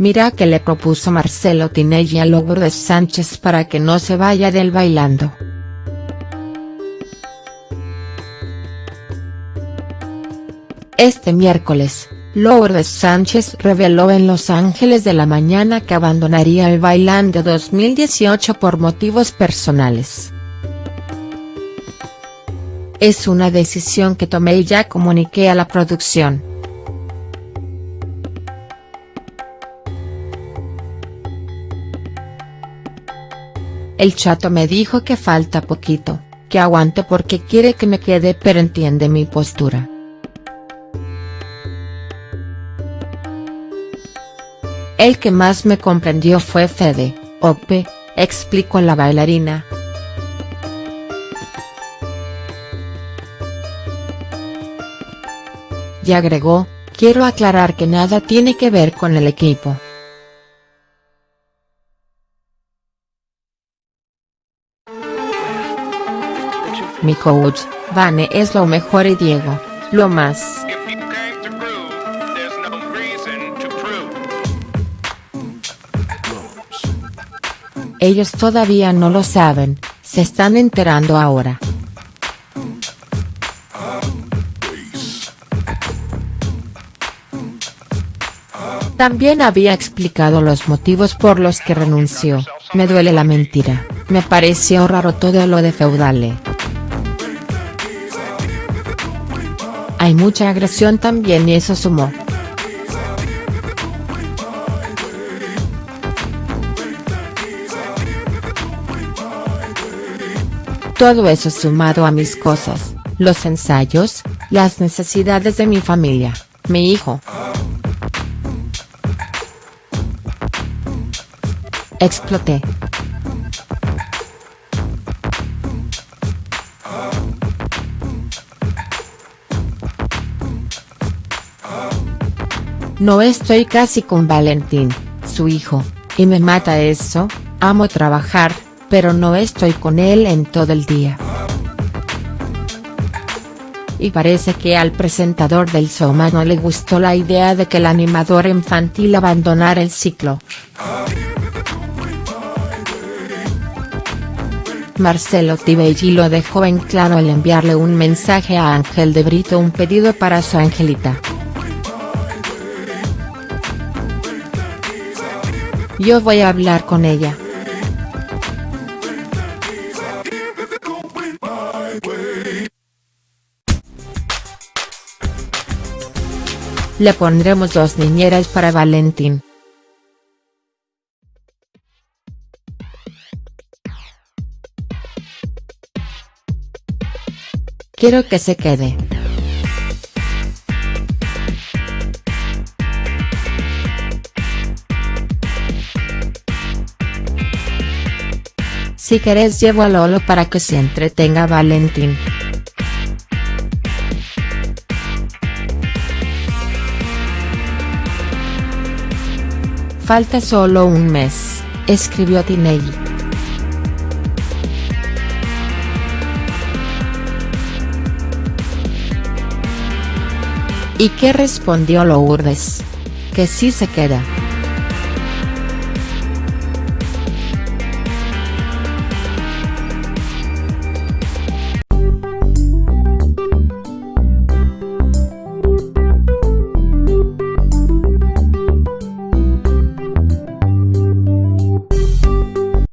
Mira que le propuso Marcelo Tinelli a Lourdes Sánchez para que no se vaya del bailando. Este miércoles, Lourdes Sánchez reveló en Los Ángeles de la Mañana que abandonaría el Bailando 2018 por motivos personales. Es una decisión que tomé y ya comuniqué a la producción. El chato me dijo que falta poquito, que aguante porque quiere que me quede pero entiende mi postura. El que más me comprendió fue Fede, Ope, explicó la bailarina. Y agregó, quiero aclarar que nada tiene que ver con el equipo. Mi coach, Vane es lo mejor y Diego, lo más. Ellos todavía no lo saben, se están enterando ahora. También había explicado los motivos por los que renunció, me duele la mentira, me pareció raro todo lo de Feudale. Hay mucha agresión también y eso sumó. Todo eso sumado a mis cosas, los ensayos, las necesidades de mi familia, mi hijo. Exploté. No estoy casi con Valentín, su hijo, y me mata eso, amo trabajar, pero no estoy con él en todo el día. Y parece que al presentador del Soma no le gustó la idea de que el animador infantil abandonara el ciclo. Marcelo Tibelli lo dejó en claro al enviarle un mensaje a Ángel de Brito un pedido para su angelita. Yo voy a hablar con ella. Le pondremos dos niñeras para Valentín. Quiero que se quede. Si querés llevo a Lolo para que se entretenga Valentín. Falta solo un mes, escribió Tinelli. ¿Y qué respondió Lourdes? Que sí se queda.